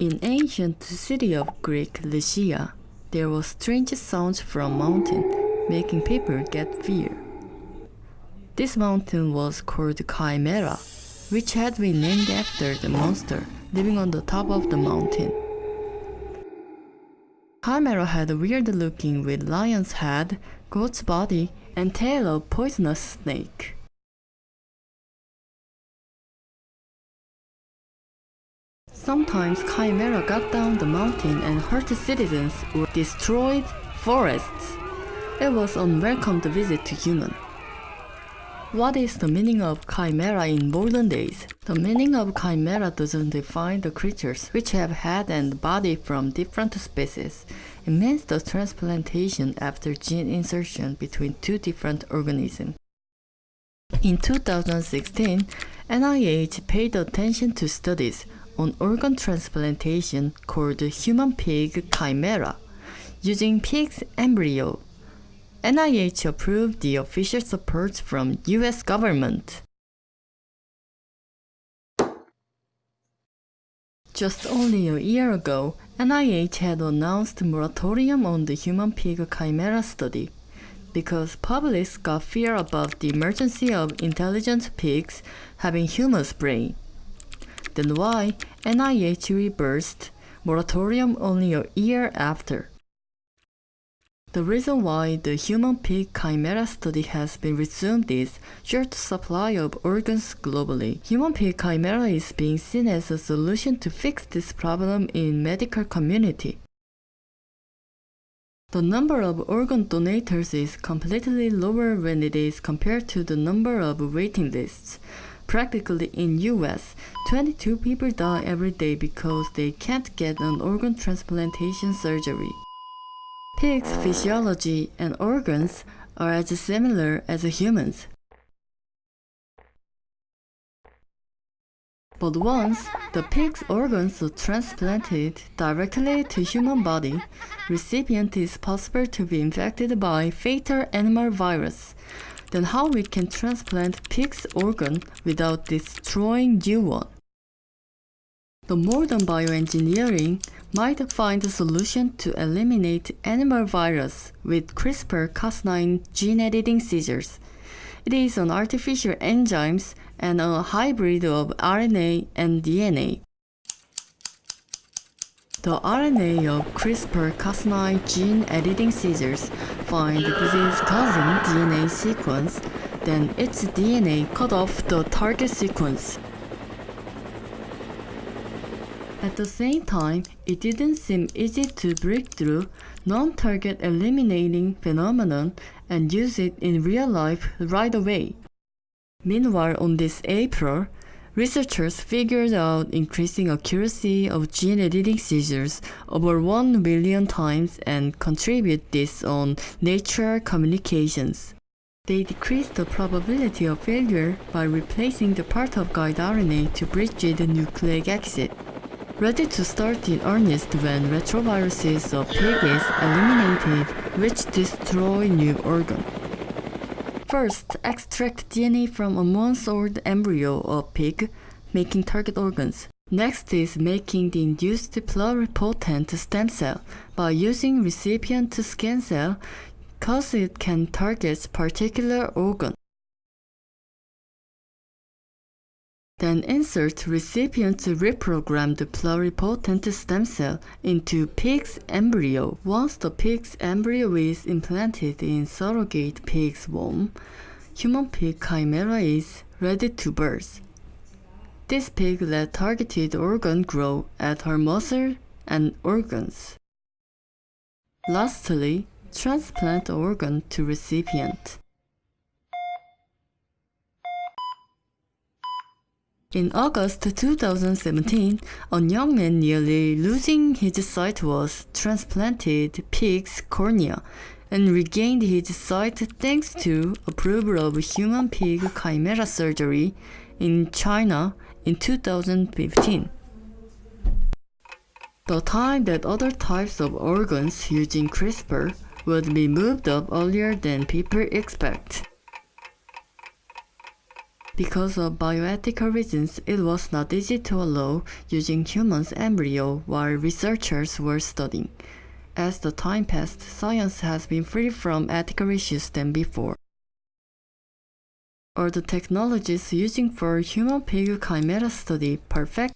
In ancient city of Greek Lycia, there was strange sounds from mountain, making people get fear. This mountain was called Chimera, which had been named after the monster living on the top of the mountain. Chimera had a weird looking with lion's head, goat's body, and tail of poisonous snake. Sometimes Chimera got down the mountain and hurt citizens or destroyed forests. It was unwelcome to visit to human. What is the meaning of chimera in modern days? The meaning of chimera doesn't define the creatures which have head and body from different species. It means the transplantation after gene insertion between two different organisms. In 2016, NIH paid attention to studies on organ transplantation called human pig chimera using pig's embryo NIH approved the official support from US government. Just only a year ago, NIH had announced moratorium on the human pig chimera study because publics got fear about the emergency of intelligent pigs having human's brain. Then why NIH reversed moratorium only a year after? The reason why the human pig chimera study has been resumed is short supply of organs globally. Human pig chimera is being seen as a solution to fix this problem in medical community. The number of organ donators is completely lower when it is compared to the number of waiting lists. Practically in US, 22 people die every day because they can't get an organ transplantation surgery. Pigs' physiology and organs are as similar as humans. But once the pig's organs are transplanted directly to human body, recipient is possible to be infected by fatal animal virus. Then how we can transplant pig's organ without destroying new one? The modern bioengineering might find a solution to eliminate animal virus with CRISPR-Cas9 gene editing scissors. It is an artificial enzymes and a hybrid of RNA and DNA. The RNA of CRISPR-Cas9 gene editing scissors find the disease-causing DNA sequence, then its DNA cut off the target sequence at the same time, it didn't seem easy to break through non-target eliminating phenomenon and use it in real life right away. Meanwhile, on this April, researchers figured out increasing accuracy of gene editing scissors over 1 million times and contribute this on Nature Communications. They decreased the probability of failure by replacing the part of guide RNA to bridge the nucleic acid ready to start in earnest when retroviruses of pig is eliminated which destroy new organ. First, extract DNA from a month-old embryo of pig, making target organs. Next is making the induced pluripotent stem cell by using recipient skin cell cause it can target particular organ. Then insert recipient's reprogrammed pluripotent stem cell into pig's embryo. Once the pig's embryo is implanted in surrogate pig's womb, human pig chimera is ready to birth. This pig let targeted organ grow at her muscle and organs. Lastly, transplant organ to recipient. In August 2017, a young man nearly losing his sight was transplanted pig's cornea and regained his sight thanks to approval of human pig chimera surgery in China in 2015. The time that other types of organs using CRISPR would be moved up earlier than people expect. Because of bioethical reasons, it was not easy to allow using humans' embryo while researchers were studying. As the time passed, science has been free from ethical issues than before. Are the technologies using for human pig chimera study perfect?